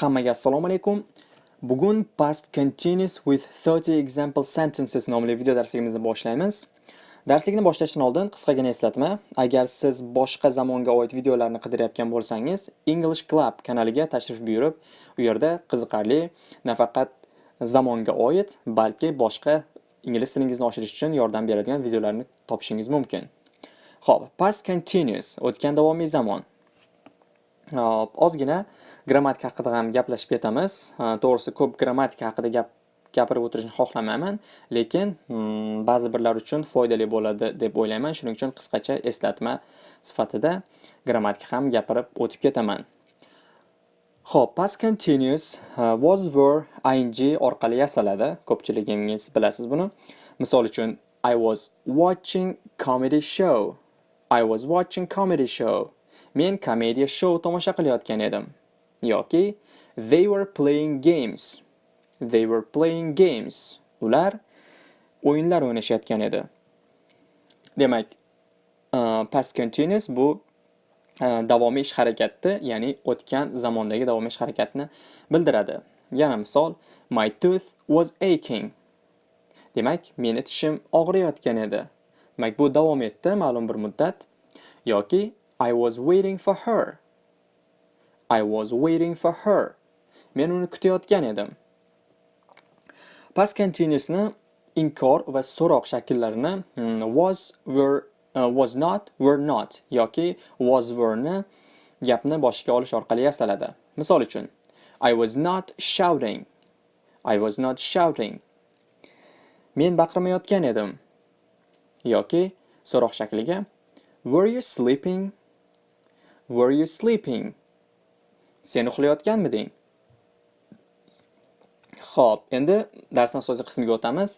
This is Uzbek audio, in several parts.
Hammaga assalomu alaykum. Bugun past continuous with 30 example sentences nomli video darsligimizni boshlaymiz. Darslikni boshlashdan oldin qisqagina eslatma. Agar siz boshqa zamonga oid videolarni qidirayotgan bo'lsangiz, English Club kanaliga tashrif buyurib, u yerda qiziqarli nafaqat zamonga oid, balki boshqa ingliz tilingizni oshirish uchun yordam beradigan videolarni topishingiz mumkin. Xo'p, past continuous o'tgan davomiy zamon. Hop, ozgina grammatika haqida ham gaplashib ketamiz. To'g'risi ko'p grammatika haqida gap gapirib o'tirishni xohlamayman, lekin hmm, ba'zi birlar uchun foydali bo'ladi deb o'ylayman. Shuning uchun qisqacha eslatma sifatida grammatika ham gapirib o'tib ketaman. Xo'p, past continuous was were ing orqali yasaladi. Ko'pchiligingiz bilasiz buni. Misol uchun I was watching comedy show. I was watching comedy show. Men komediya show tomosha qilayotgan edim. yoki they were playing games. They were playing games. Ular o'yinlar o'ynashayotgan edi. Demak, uh, past continuous bu uh, davomiy ish harakatni, ya'ni o'tgan zamondagi davomiy ish harakatni bildiradi. Yana misol, my tooth was aching. Demak, meni tishim og'riyotgan edi. Demak, bu davom etdi ma'lum bir muddat. Yoki I was waiting for her. I was waiting for her. Men uni kutayotgan edim. Past continuousni inkor va so'roq shakllarini hmm, was, were, uh, was not, were not yoki was, were ni gapni boshiga olish orqali yasaladi. Misol uchun, I was not shouting. I was not shouting. Men baqirmayotgan edim. Yoki so'roq shakliga Were you sleeping? Were you sleeping? Sen uxlayotganmiding? Xo'p, endi darsning so'zi qismiga o'tamiz.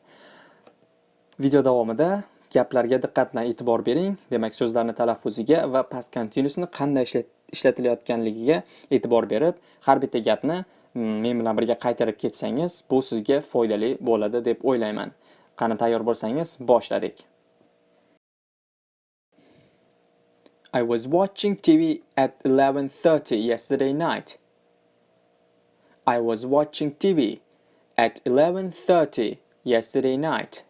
Video davomida gaplarga diqqat bilan e'tibor bering. Demak, so'zlarni talaffuziga va past continuousni qanday ishlatilayotganligiga e'tibor berib, har bitta gapni mm, men bilan birga qaytarib ketsangiz, bu sizga foydali bo'ladi deb o'ylayman. Qani tayyor bo'lsangiz, boshladik. I was watching TV at 11.30 yesterday night. I was watching TV at 11.30 yesterday night.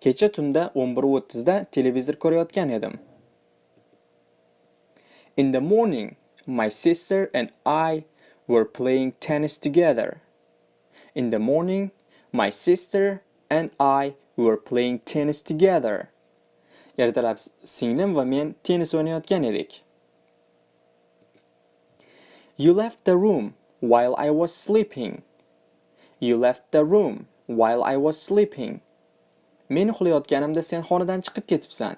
Kecha tunda 11:30 da televizor ko'rayotgan edim. In the morning, my sister and I were playing tennis together. In the morning, my sister and I were playing tennis together. Ertalab singlim va men tennis o'ynayotgan edik. You left the room while I was sleeping. You left the room while I was sleeping. Men uxlayotganimda sen xonadan chiqib ketibsan.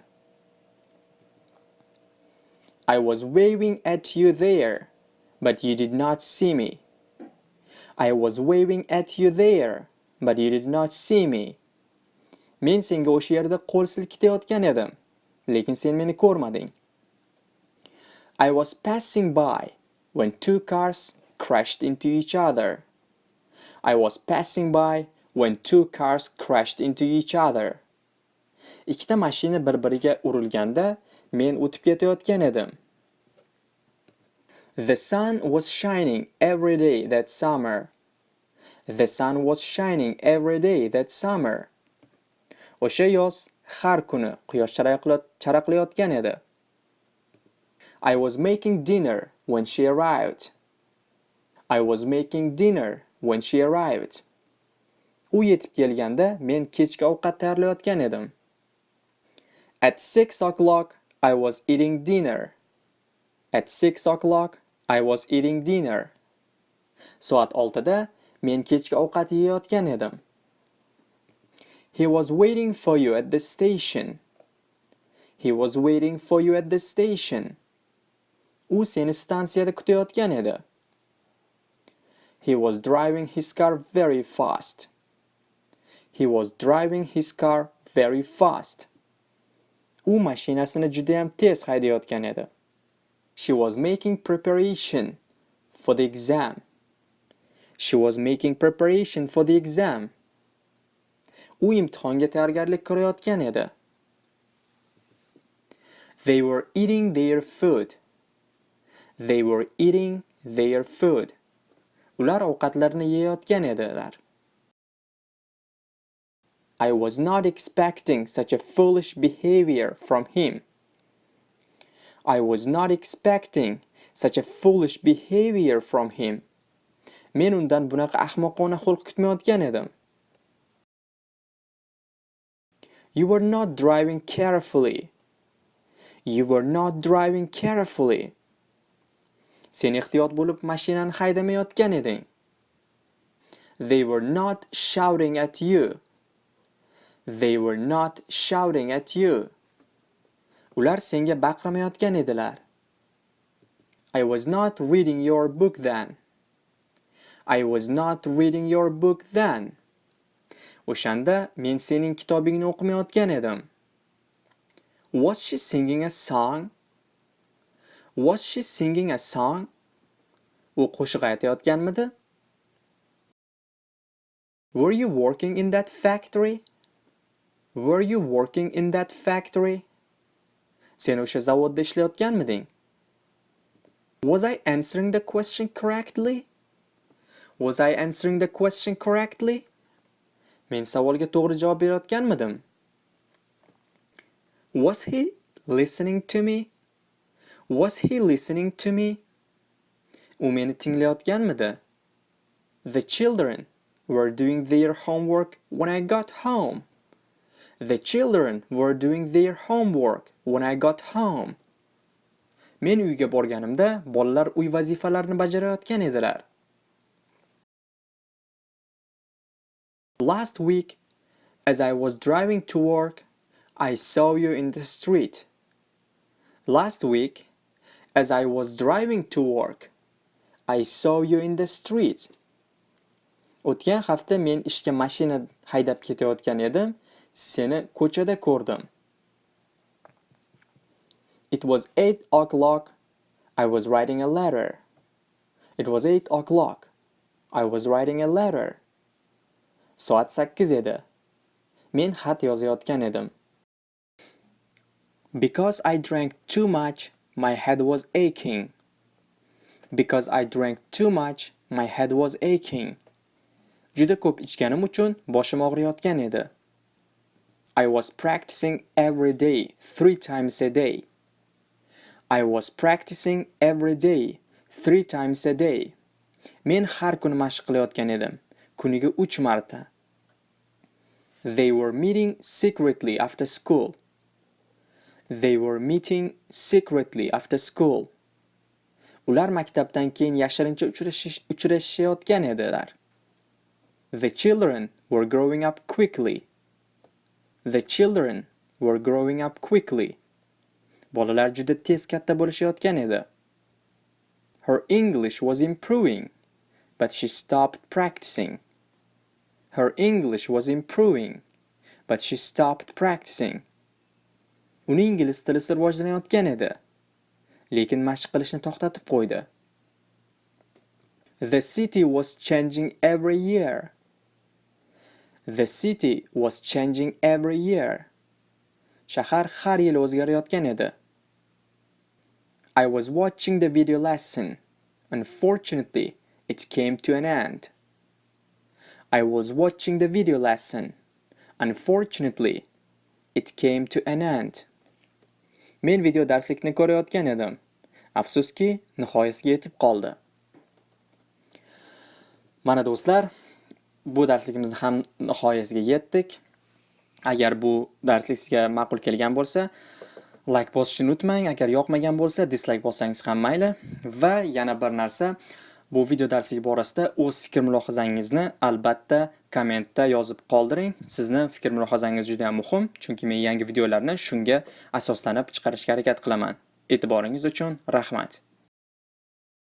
I was waving at you there, but you did not see me. I was waving at you there, but you did not see me. Men senga o'sha yerda qo'l silkitayotgan edim, lekin sen meni ko'rmading. I was passing by when two cars crashed into each other. I was passing by when two cars crashed into each other. Ikkita mashina bir-biriga urilganda men o'tib ketayotgan edim. The sun was shining every day that summer. The sun was shining every day that summer. O'sha yoz har kuni quyosh charaqlayotgan edi. I was making dinner when she arrived. I was making dinner when she arrived. U yetib kelganda men kechki ovqat tayyorlayotgan edim. At 6 o'clock I was eating dinner. At 6 o'clock I was eating dinner. Soat 6 da men kechki ovqat yeyotgan edim. He was waiting for you at the station. He was waiting for you at the station. U seni stansiyada kutayotgan edi. He was driving his car very fast. He was driving his car very fast. U mashinasini juda ham tez haydayotgan edi. She was making preparation for the exam. She was making preparation for the exam. U imtihonga tayyorgarlik ko'rayotgan edi. They were eating their food. They were eating their food. Ular ovqatlarini yeyayotgan edilar. I was not expecting such a foolish behavior from him. I was not expecting such a foolish behavior from him. Men undan bunaqa ahmoqona xulq kutmayotgan edim. You were not driving carefully. You were not driving carefully. Sen ehtiyot bo'lib mashinani haydamayotgan eding. They were not shouting at you. They were not shouting at you. Ular senga baqirmayotgan edilar. I was not reading your book then. I was not reading your book then. O'shanda men sening kitobingni o'qimayotgan edim. Was she singing a song? Was she singing a song? U qo'shiq aytayotganmidi? Were you working in that factory? Were you working in that factory? Sen o'sha zavodda ishlayotganmiding? Was I answering the question correctly? Was I answering the question correctly? Men savolga to'g'ri javob berayotganmidim? Was he listening to me? Was he listening to me? U meni tinglayotganmidi? The children were doing their homework when I got home. The children were doing their homework when I got home. Men uyga borganimda bolalar uy vazifalarini bajarayotgan edilar. Last week, as I was driving to work, I saw you in the street. Last week, as I was driving to work, I saw you in the street. O'tgan hafta men ishga mashina haydab ketayotgan edim, seni ko'chada ko'rdim. It was 8 o'clock. I was writing a letter. It was 8 o'clock. I was writing a letter. Soat 8 edi. Men xat yozayotgan edim. Because I drank too much, my head was aching. Because I drank too much, my head was aching. Juda ko'p ichganim uchun boshim og'riyotgan edi. I was practicing every day, three times a day. I was practicing every day, three times a day. Men har kuni mashq qilayotgan edim. Kuniga 3 marta. They were meeting secretly after school. They were meeting secretly after school. Ular maktabdan keyin yashirincha uchrashayotgan edilar. The children were growing up quickly. The children were growing up quickly. Bolalar juda tez katta bo'lishayotgan edi. Her English was improving, but she stopped practicing. Her English was improving, but she stopped practicing. Uning ingliz tili rivojlanayotgan edi, lekin mashq qilishni to'xtatib qo'ydi. The city was changing every year. The city was changing every year. Shahar har yil o'zgarayotgan edi. I was watching the video lesson. Unfortunately, it came to an end. I was watching the video lesson. Unfortunately, it came to an end. Men video darslikni ko'rayotgan edim. Afsuski, nihoyasiga yetib qoldi. Mana do'stlar, bu darsligimizni ham nihoyasiga yetdik. Agar bu darslik sizga ma'qul kelgan bo'lsa, like bosishni unutmang. Agar yoqmagan bo'lsa, dislike bossangiz ham mayli. Va yana bir narsa, Bu video darsligi borasida o'z fikr mulohazangizni albatta kommentda yozib qoldiring. Sizni fikr mulohazangiz juda ham muhim, chunki men yangi videolarni shunga asoslanib chiqarishga harakat qilaman. E'tiboringiz uchun rahmat.